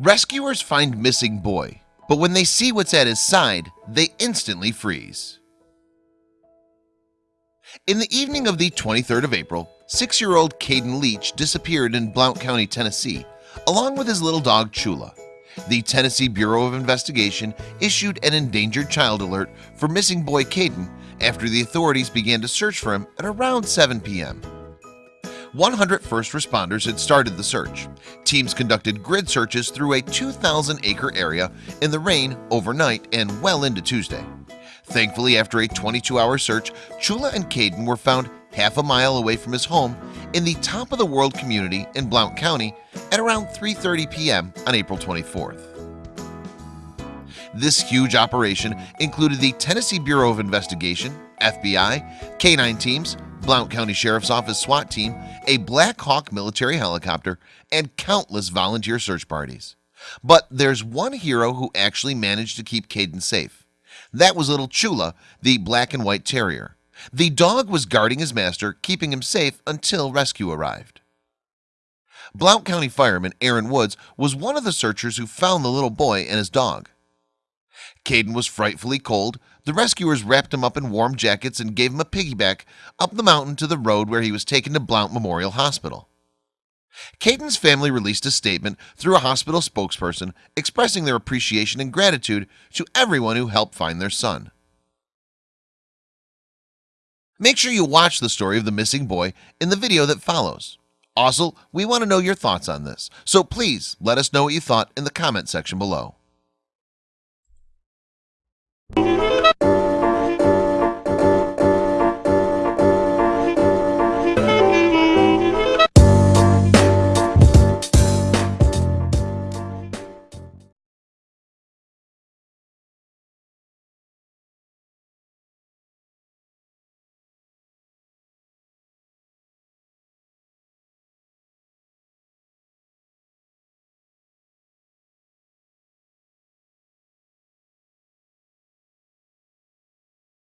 Rescuers find missing boy, but when they see what's at his side, they instantly freeze. In the evening of the 23rd of April, six-year-old Caden Leach disappeared in Blount County, Tennessee, along with his little dog Chula. The Tennessee Bureau of Investigation issued an endangered child alert for missing boy Caden after the authorities began to search for him at around 7 p.m. 100 first responders had started the search teams conducted grid searches through a 2,000 acre area in the rain overnight and well into Tuesday Thankfully after a 22-hour search Chula and Caden were found half a mile away from his home in the top of the world community in Blount County at around 3:30 p.m. on April 24th This huge operation included the Tennessee Bureau of Investigation FBI K9 teams Blount County Sheriff's Office SWAT team a Black Hawk military helicopter and countless volunteer search parties. But there's one hero who actually managed to keep Caden safe. That was little Chula the black and white terrier. The dog was guarding his master keeping him safe until rescue arrived. Blount County fireman Aaron Woods was one of the searchers who found the little boy and his dog Caden was frightfully cold. The rescuers wrapped him up in warm jackets and gave him a piggyback up the mountain to the road where he was taken to Blount Memorial Hospital. Caden's family released a statement through a hospital spokesperson expressing their appreciation and gratitude to everyone who helped find their son. Make sure you watch the story of the missing boy in the video that follows. Also, we want to know your thoughts on this So please let us know what you thought in the comment section below